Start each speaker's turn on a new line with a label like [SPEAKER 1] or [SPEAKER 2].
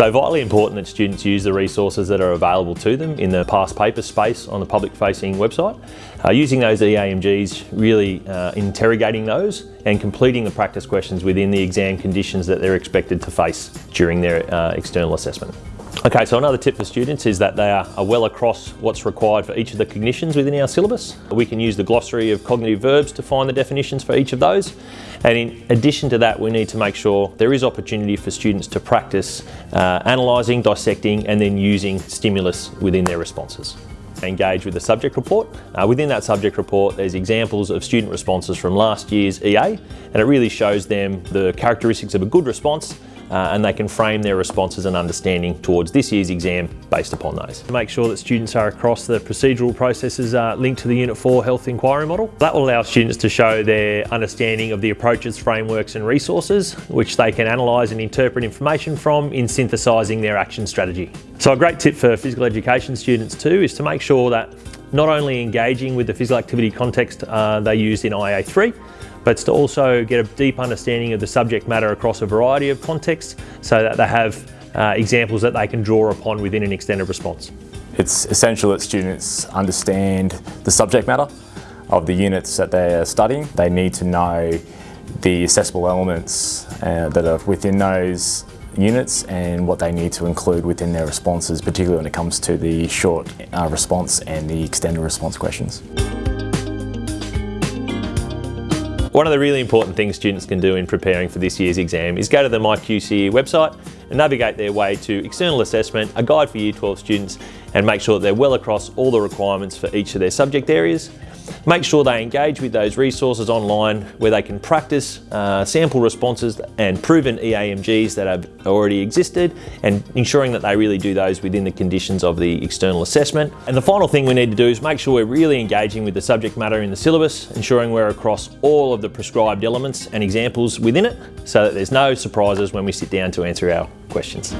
[SPEAKER 1] So vitally important that students use the resources that are available to them in the past paper space on the public facing website. Uh, using those EAMGs, really uh, interrogating those and completing the practice questions within the exam conditions that they're expected to face during their uh, external assessment. Okay, so another tip for students is that they are, well across what's required for each of the cognitions within our syllabus. We can use the glossary of cognitive verbs to find the definitions for each of those. And in addition to that, we need to make sure there is opportunity for students to practice uh, analysing, dissecting, and then using stimulus within their responses engage with the subject report. Uh, within that subject report, there's examples of student responses from last year's EA, and it really shows them the characteristics of a good response uh, and they can frame their responses and understanding towards this year's exam based upon those. To make sure that students are across the procedural processes uh, linked to the Unit 4 Health Inquiry Model. That will allow students to show their understanding of the approaches, frameworks and resources which they can analyse and interpret information from in synthesising their action strategy. So a great tip for physical education students too is to make sure that not only engaging with the physical activity context uh, they used in IA3, but to also get a deep understanding of the subject matter across a variety of contexts so that they have uh, examples that they can draw upon within an extended response.
[SPEAKER 2] It's essential that students understand the subject matter of the units that they're studying. They need to know the assessable elements uh, that are within those units and what they need to include within their responses, particularly when it comes to the short uh, response and the extended response questions.
[SPEAKER 1] One of the really important things students can do in preparing for this year's exam is go to the MyQCE website and navigate their way to external assessment, a guide for Year 12 students, and make sure that they're well across all the requirements for each of their subject areas. Make sure they engage with those resources online where they can practice uh, sample responses and proven EAMGs that have already existed and ensuring that they really do those within the conditions of the external assessment. And the final thing we need to do is make sure we're really engaging with the subject matter in the syllabus, ensuring we're across all of the prescribed elements and examples within it so that there's no surprises when we sit down to answer our questions.